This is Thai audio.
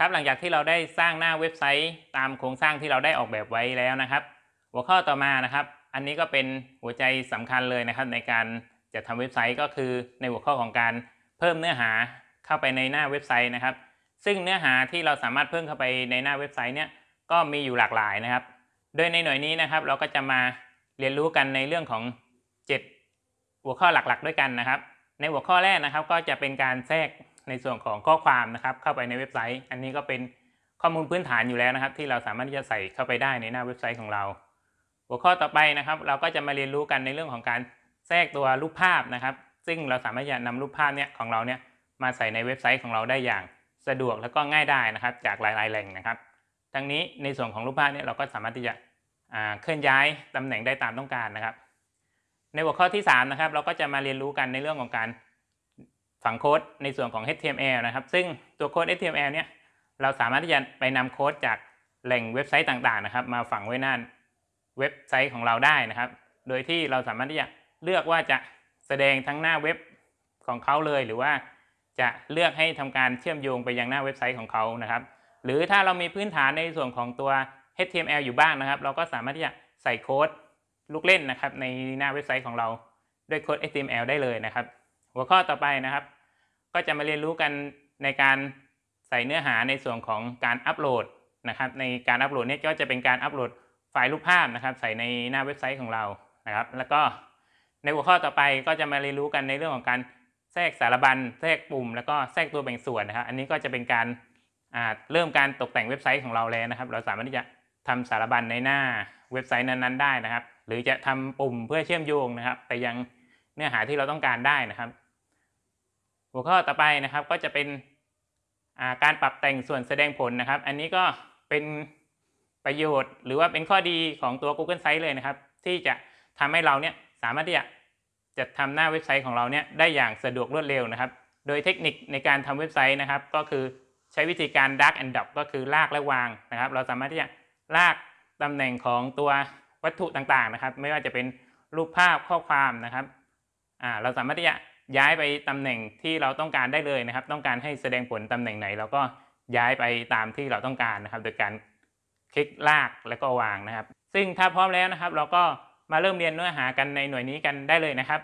ครับหลังจากที่เราได้สร้างหน้าเว็บไซต์ตามโครงสร้างที่เราได้ออกแบบไว้แล้วนะครับ หัวข้อต่อมานะครับ อันนี้ก็เป็นหัวใจสำคัญเลยนะครับ ในการจัดทำเว็บไซต์ก็คือในหัวข้อของการเพิ่มเนื้อหาเข้าไปในหน้าเว็บไซต์นะครับ ซึ่งเนื้อหาที่เราสามารถเพิ่มเข้าไปในหน้าเว็บไซต์เนี่ยก็มีอยู่หลากหลายนะครับ โดยในหน่วยนี้นะครับ เราก็จะมาเรียนรู้กันในเรื่องของ 7 หัวข้อหลักๆ ด้วยกันนะครับ ในหัวข้อแรกนะครับ ก็จะเป็นการแทรก ในส่วนของข้อความนะครับเข้าไปในเว็บไซต์ อันนี้ก็เป็นข้อมูลพื้นฐานอยู่แล้วนะครับ ที่เราสามารถที่จะใส่เข้าไปได้ในหน้าเว็บไซต์ของเรา หัวข้อต่อไปนะครับ เราก็จะมาเรียนรู้กันในเรื่องของการแทรกตัวรูปภาพนะครับ ซึ่งเราสามารถจะนำรูปภาพเนี่ยของเราเนี่ยมาใส่ในเว็บไซต์ของเราได้อย่างสะดวกแล้วก็ง่ายได้นะครับ จากหลาย ๆ แหล่งนะครับ ทั้งนี้ในส่วนของรูปภาพเนี่ยเราก็สามารถที่จะอ่าเคลื่อนย้ายตำแหน่งได้ตามต้องการนะครับ ในหัวข้อที่3นะครับเราก็จะมาเรียนรู้กันในเรื่องของการ ฝังโค้ดในส่วนของ HTML นะครับ ซึ่งตัวโค้ด HTML เนี่ยเราสามารถที่จะไปนำโค้ดจากแหล่งเว็บไซต์ต่างๆนะครับ มาฝังไว้หน้าเว็บไซต์ของเราได้นะครับ โดยที่เราสามารถที่จะเลือกว่าจะแสดงทั้งหน้าเว็บของเขาเลย หรือว่าจะเลือกให้ทำการเชื่อมโยงไปยังหน้าเว็บไซต์ของเขานะครับ หรือถ้าเรามีพื้นฐานในส่วนของตัว HTML อยู่บ้างนะครับ เราก็สามารถที่จะใส่โค้ดลูกเล่นนะครับในหน้าเว็บไซต์ของเราด้วยโค้ด HTML ได้เลยนะครับ หัวข้อต่อไปนะครับ ก็จะมาเรียนรู้กันในการใส่เนื้อหาในส่วนของการอัปโหลดนะครับในการอัปโหลดนี่ก็จะเป็นการอัปโหลดไฟล์รูปภาพนะครับ ใส่ในหน้าเว็บไซต์ของเรานะครับ แล้วก็ในหัวข้อต่อไปก็จะมาเรียนรู้กันในเรื่องของการแทรกสารบัญแทรกปุ่ม แล้วก็แทรกตัวแบ่งส่วนนะครับ อันนี้ก็จะเป็นการเริ่มการตกแต่งเว็บไซต์ของเราแล้วนะครับ เราสามารถที่จะทำสารบัญในหน้าเว็บไซต์นั้นๆได้นะครับ หรือจะทำปุ่มเพื่อเชื่อมโยงนะครับ ไปยังเนื้อหาที่เราต้องการได้นะครับ หัวข้อต่อไปนะครับก็จะเป็นาการปรับแต่งส่วนแสดงผลนะครับ อันนี้ก็เป็นประโยชน์ หรือว่าเป็นข้อดีของตัว Google Sites เลยนะครับ ที่จะทำให้เราเนี่ยสามารถที่จะจัดทำหน้าเว็บไซต์ของเราเนี่ยได้อย่างสะดวกรวดเร็วนะครับ โดยเทคนิคในการทำเว็บไซต์นะครับ ก็คือใช้วิธีการ drag and drop ก็คือลากและวางนะครับ เราสามารถที่จะลากตำแหน่งของตัววัตถุต่างๆนะครับ ไม่ว่าจะเป็นรูปภาพข้อความนะครับเราสามารถที่จะ ย้ายไปตำแหน่งที่เราต้องการได้เลยนะครับ ต้องการให้แสดงผลตำแหน่งไหนเราก็ย้ายไปตามที่เราต้องการนะครับ โดยการคลิกลากแล้วก็วางนะครับ ซึ่งถ้าพร้อมแล้วนะครับ เราก็มาเริ่มเรียนเนื้อหากันในหน่วยนี้กันได้เลยนะครับ